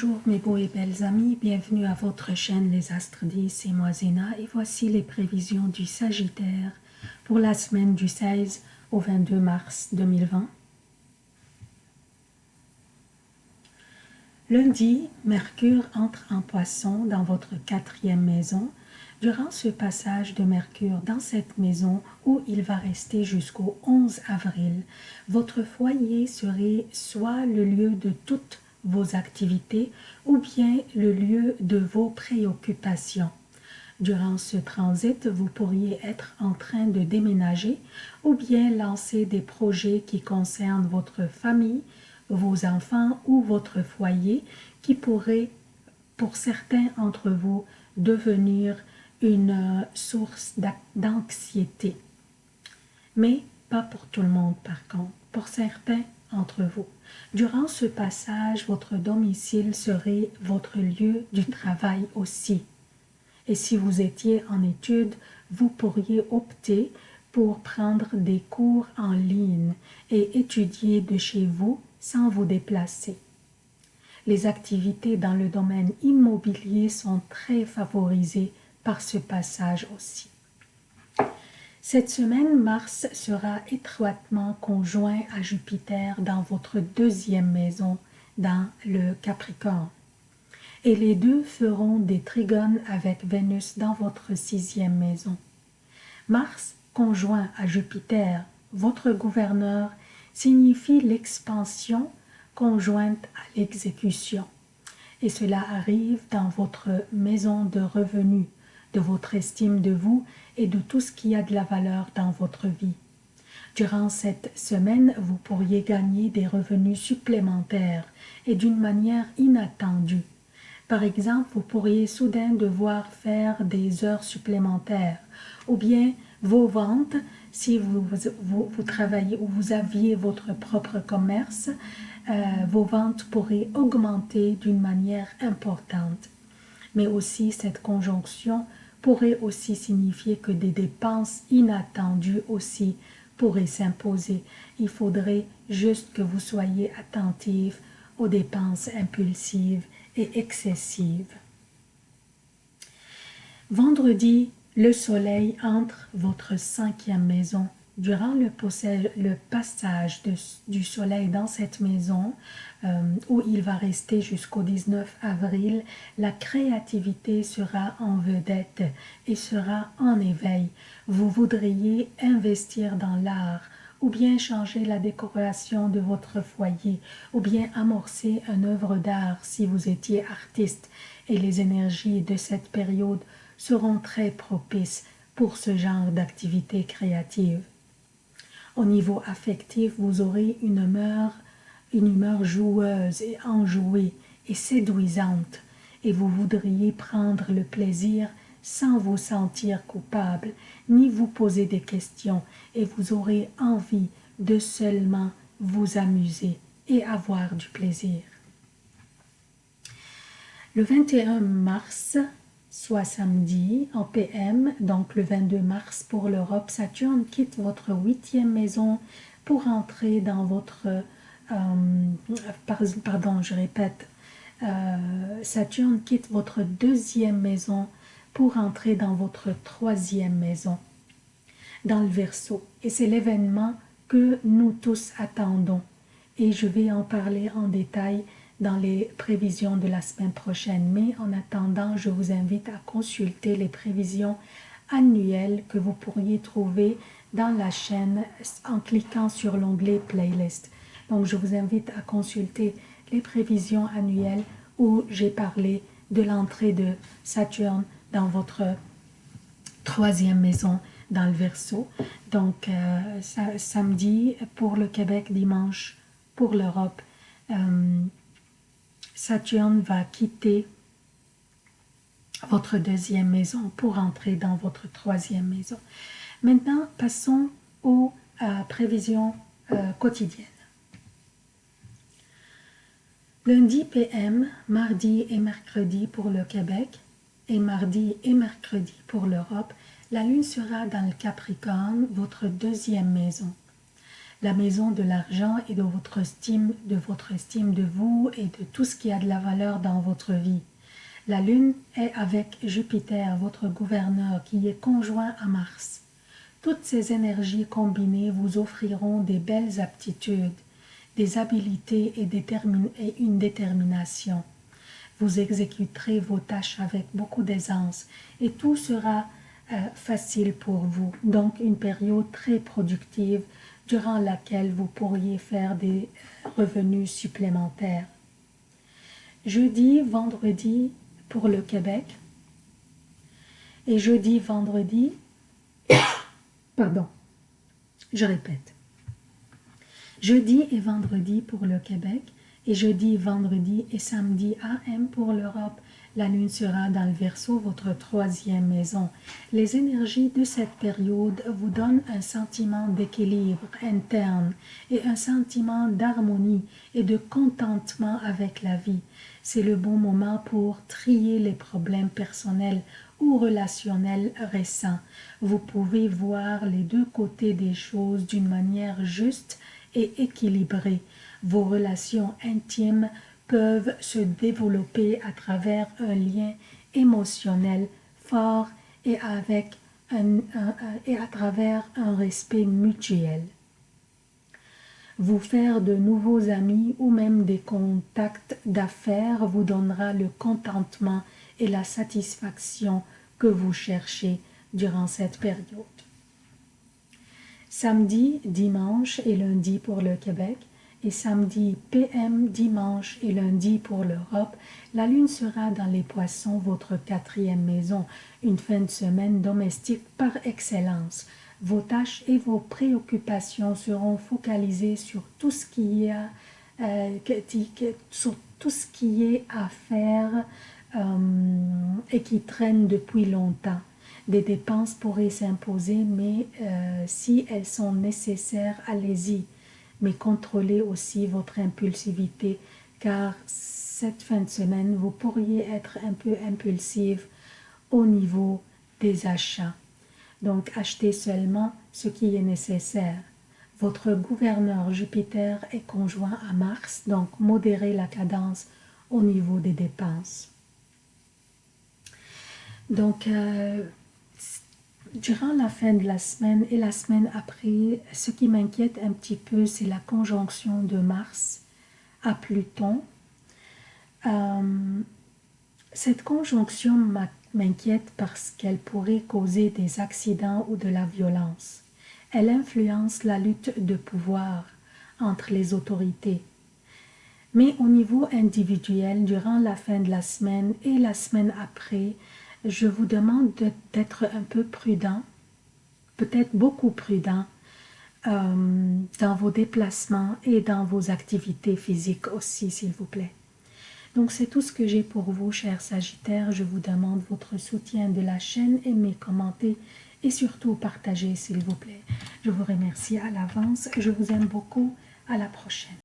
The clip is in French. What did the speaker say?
Bonjour mes beaux et belles amis, bienvenue à votre chaîne Les Astres 10, c'est moi Zéna et voici les prévisions du Sagittaire pour la semaine du 16 au 22 mars 2020. Lundi, Mercure entre en poisson dans votre quatrième maison. Durant ce passage de Mercure dans cette maison où il va rester jusqu'au 11 avril, votre foyer serait soit le lieu de toute vos activités ou bien le lieu de vos préoccupations. Durant ce transit, vous pourriez être en train de déménager ou bien lancer des projets qui concernent votre famille, vos enfants ou votre foyer qui pourraient, pour certains d'entre vous, devenir une euh, source d'anxiété. Mais pas pour tout le monde par contre. Pour certains, entre vous. Durant ce passage, votre domicile serait votre lieu du travail aussi. Et si vous étiez en études, vous pourriez opter pour prendre des cours en ligne et étudier de chez vous sans vous déplacer. Les activités dans le domaine immobilier sont très favorisées par ce passage aussi. Cette semaine, Mars sera étroitement conjoint à Jupiter dans votre deuxième maison, dans le Capricorne. Et les deux feront des trigones avec Vénus dans votre sixième maison. Mars conjoint à Jupiter, votre gouverneur, signifie l'expansion conjointe à l'exécution. Et cela arrive dans votre maison de revenus, de votre estime de vous et de tout ce qui a de la valeur dans votre vie. Durant cette semaine, vous pourriez gagner des revenus supplémentaires et d'une manière inattendue. Par exemple, vous pourriez soudain devoir faire des heures supplémentaires ou bien vos ventes, si vous, vous, travaillez ou vous aviez votre propre commerce, euh, vos ventes pourraient augmenter d'une manière importante. Mais aussi cette conjonction pourrait aussi signifier que des dépenses inattendues aussi pourraient s'imposer. Il faudrait juste que vous soyez attentif aux dépenses impulsives et excessives. Vendredi, le soleil entre votre cinquième maison durant le, passage du soleil dans cette maison, euh, où il va rester jusqu'au 19 avril, la créativité sera en vedette et sera en éveil. Vous voudriez investir dans l'art, ou bien changer la décoration de votre foyer, ou bien amorcer une œuvre d'art si vous étiez artiste, et les énergies de cette période seront très propices pour ce genre d'activité créative. Au niveau affectif, vous aurez une humeur, une humeur joueuse et enjouée et séduisante, et vous voudriez prendre le plaisir sans vous sentir coupable, ni vous poser des questions, et vous aurez envie de seulement vous amuser et avoir du plaisir. Le 21 mars, soit samedi en PM, donc le 22 mars pour l'Europe, Saturne quitte votre huitième maison pour entrer dans votre, euh, pardon, je répète, euh, Saturne quitte votre deuxième maison pour entrer dans votre troisième maison, dans le Verseau. Et c'est l'événement que nous tous attendons. Et je vais en parler en détail dans les prévisions de la semaine prochaine. Mais en attendant, je vous invite à consulter les prévisions annuelles que vous pourriez trouver dans la chaîne en cliquant sur l'onglet Playlist. Donc, je vous invite à consulter les prévisions annuelles où j'ai parlé de l'entrée de Saturne dans votre troisième maison dans le Verseau. Donc, euh, samedi pour le Québec, dimanche pour l'Europe. Euh, Saturne va quitter votre deuxième maison pour entrer dans votre troisième maison. Maintenant, passons aux euh, prévisions euh, quotidiennes. Lundi PM, mardi et mercredi pour le Québec et mardi et mercredi pour l'Europe, la Lune sera dans le Capricorne, votre deuxième maison. La maison de l'argent et de votre estime, de votre estime de vous et de tout ce qui a de la valeur dans votre vie. La lune est avec Jupiter, votre gouverneur, qui est conjoint à Mars. Toutes ces énergies combinées vous offriront des belles aptitudes, des habiletés et, et une détermination. Vous exécuterez vos tâches avec beaucoup d'aisance et tout sera euh, facile pour vous. Donc une période très productive durant laquelle vous pourriez faire des revenus supplémentaires. Jeudi, vendredi pour le Québec et jeudi, vendredi, pardon, je répète, jeudi et vendredi pour le Québec et jeudi, vendredi et samedi AM pour l'Europe. La lune sera dans le verso, votre troisième maison. Les énergies de cette période vous donnent un sentiment d'équilibre interne et un sentiment d'harmonie et de contentement avec la vie. C'est le bon moment pour trier les problèmes personnels ou relationnels récents. Vous pouvez voir les deux côtés des choses d'une manière juste et équilibrée. Vos relations intimes peuvent se développer à travers un lien émotionnel fort et, avec un, et à travers un respect mutuel. Vous faire de nouveaux amis ou même des contacts d'affaires vous donnera le contentement et la satisfaction que vous cherchez durant cette période. Samedi, dimanche et lundi pour le Québec, et samedi PM, dimanche et lundi pour l'Europe, la lune sera dans les poissons, votre quatrième maison, une fin de semaine domestique par excellence. Vos tâches et vos préoccupations seront focalisées sur tout ce qui est, euh, sur tout ce qui est à faire euh, et qui traîne depuis longtemps. Des dépenses pourraient s'imposer, mais euh, si elles sont nécessaires, allez-y mais contrôlez aussi votre impulsivité car cette fin de semaine, vous pourriez être un peu impulsive au niveau des achats. Donc, achetez seulement ce qui est nécessaire. Votre gouverneur Jupiter est conjoint à Mars, donc modérez la cadence au niveau des dépenses. Donc, euh, Durant la fin de la semaine et la semaine après, ce qui m'inquiète un petit peu, c'est la conjonction de Mars à Pluton. Euh, cette conjonction m'inquiète parce qu'elle pourrait causer des accidents ou de la violence. Elle influence la lutte de pouvoir entre les autorités. Mais au niveau individuel, durant la fin de la semaine et la semaine après, je vous demande d'être un peu prudent, peut-être beaucoup prudent, euh, dans vos déplacements et dans vos activités physiques aussi, s'il vous plaît. Donc c'est tout ce que j'ai pour vous, chers Sagittaires. Je vous demande votre soutien de la chaîne, aimez, commentez et surtout partagez, s'il vous plaît. Je vous remercie à l'avance. Je vous aime beaucoup. À la prochaine.